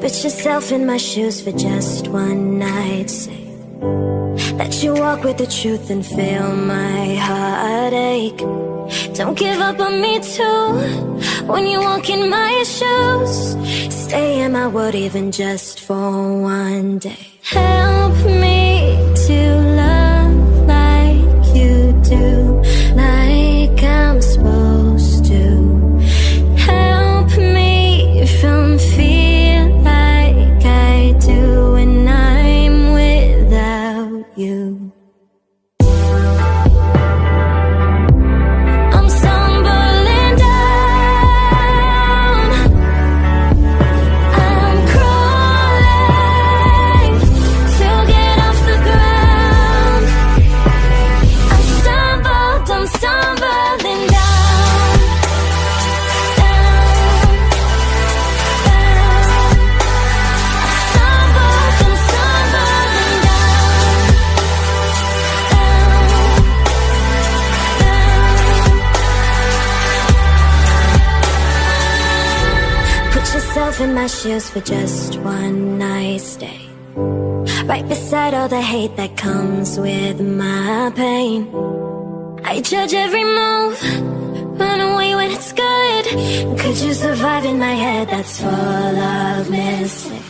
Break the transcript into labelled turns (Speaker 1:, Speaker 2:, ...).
Speaker 1: Put yourself in my shoes for just one night. Say that you walk with the truth and feel my heartache. Don't give up on me too. When you walk in my shoes Stay in my world even just for one day. in my shoes for just one night stay Right beside all the hate that comes with my pain. I judge every move, run away when it's good. Could you survive in my head? That's full of mistakes?